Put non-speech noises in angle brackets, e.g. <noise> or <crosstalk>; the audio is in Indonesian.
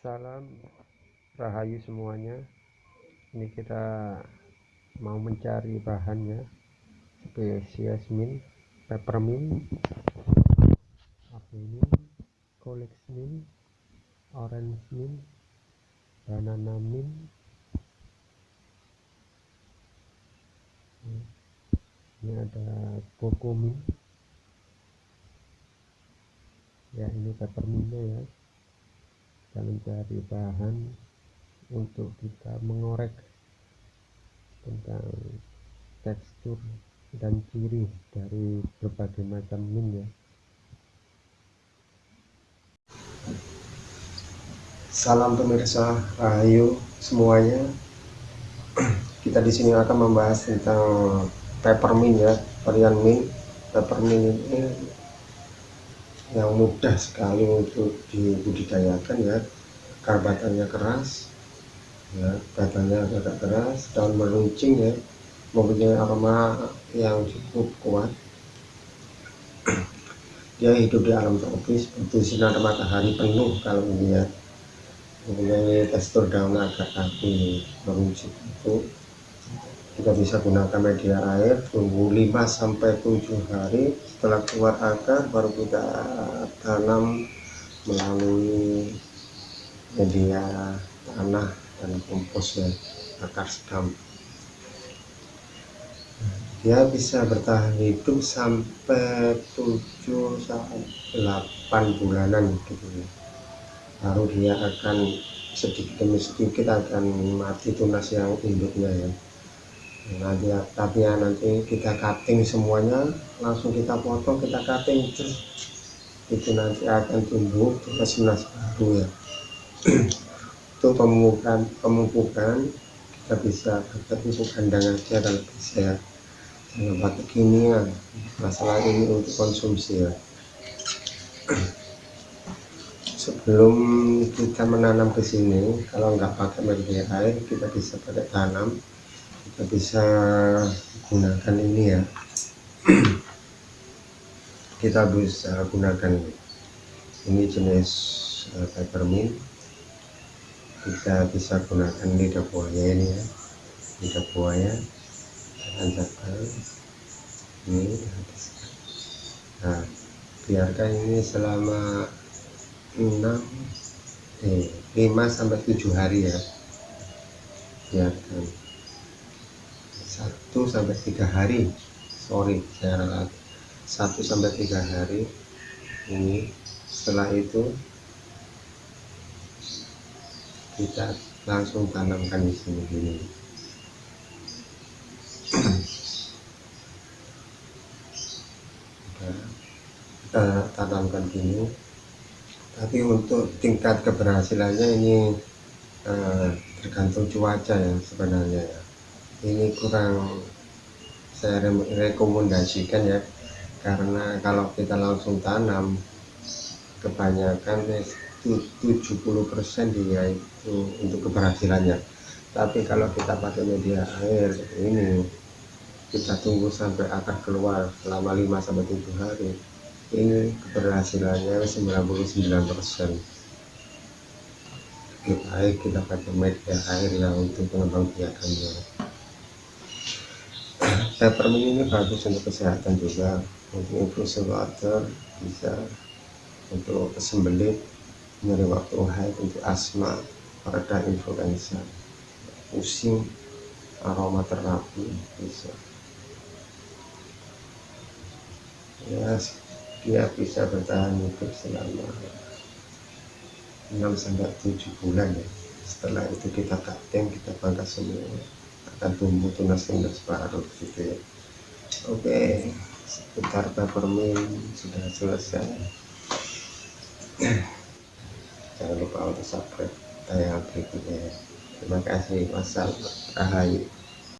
Salam Rahayu semuanya. Ini kita mau mencari bahannya spesies mint peppermint. Apa ini? Colex mint orange mint banana mint. Ini ada coco ya ini peppermintnya ya kita mencari bahan untuk kita mengorek tentang tekstur dan ciri dari berbagai macam min ya Salam pemirsa Rahayu semuanya. Kita di sini akan membahas tentang peppermint ya, varian mint. Peppermint ini yang mudah sekali untuk dibudidayakan ya. Karbatannya keras ya batangnya agak keras daun meruncing ya mempunyai aroma yang cukup kuat. <clears throat> Dia hidup di alam tropis butuh sinar matahari penuh kalau ya mempunyai tekstur daun agak api meruncing itu kita bisa gunakan media air tunggu 5 sampai 7 hari. Setelah keluar akar baru kita tanam melalui media tanah dan kompos ya akar sedam dia bisa bertahan hidup sampai 7 sampai 8 bulanan gitu ya. Baru dia akan sedikit demi sedikit akan mati tunas yang induknya ya nanti tapi ya nanti kita cutting semuanya langsung kita potong kita cutting terus itu nanti akan tumbuh tunas tunas baru ya. <clears throat> Itu pemupukan pemupukan kita bisa pakai pupuk kandang aja kalau bisa ya jangan pakai kimia masalah ini untuk konsumsi ya. <clears throat> Sebelum kita menanam ke sini kalau nggak pakai media air kita bisa pakai tanam. kita bisa gunakan ini ya. <clears throat> Kita bisa gunakan ini. Jenis uh, peppermint. Kita bisa gunakan lidah buaya ini ya. Lidah buaya. Tanjakan ini nah biarkan ini selama 6 eh 5 sampai 7 hari ya. Biarkan 1 sampai 3 hari. Sorry saya ralat 1 sampai 3 hari. Ini setelah itu kita langsung tanamkan di sini gini kita tanamkan gini tapi untuk tingkat keberhasilannya ini eh, tergantung cuaca ya sebenarnya ya ini kurang saya rekomendasikan ya. Karena kalau kita langsung tanam kebanyakan 70% dia itu untuk keberhasilannya. Tapi kalau kita pakai media air ini kita tunggu sampai akar keluar selama 5 sampai 7 hari. Ini keberhasilannya 99% lebih baik kita pakai media air ya untuk pengembang biakannya peppermint ini bagus untuk kesehatan juga. Untuk infus water bisa untuk kesembelit nyeri waktu haid untuk asma pereda influenza pusing aroma terapi bisa. Ya dia bisa bertahan hidup selama 6 sampai 7 bulan ya. Setelah itu kita cutting kita pangkas semua tumbuh tunas-tunas baru gitu ya. Oke seputar peppermint sudah selesai. Jangan lupa untuk subscribe tayangan berikutnya terima kasih. Wassalam rahayu